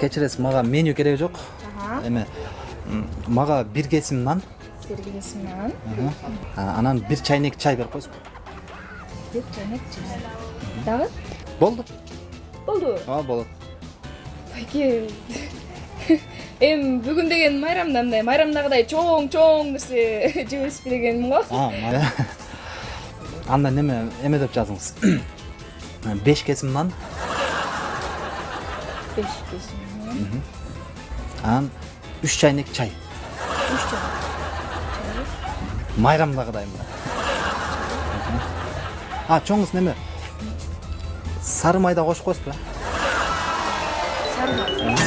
кечиресиз мага меню кереги жок эме мага бир кесим нан бир кесим нан анан бир чайнек чай берип коесузбу бир чайнек чай дагы болду болду ооба болот байке эми бүгүн деген майрамда мындай майрамдагыдай чоң чоң нерсе жебесизби дегеним го анда неме эме деп жазыңыз беш кесим нан беш кесим нан анан үч чайнек чай үч чайнек майрамдагыдай мына а чоңуз неме сары майда кошуп коесузбу сары май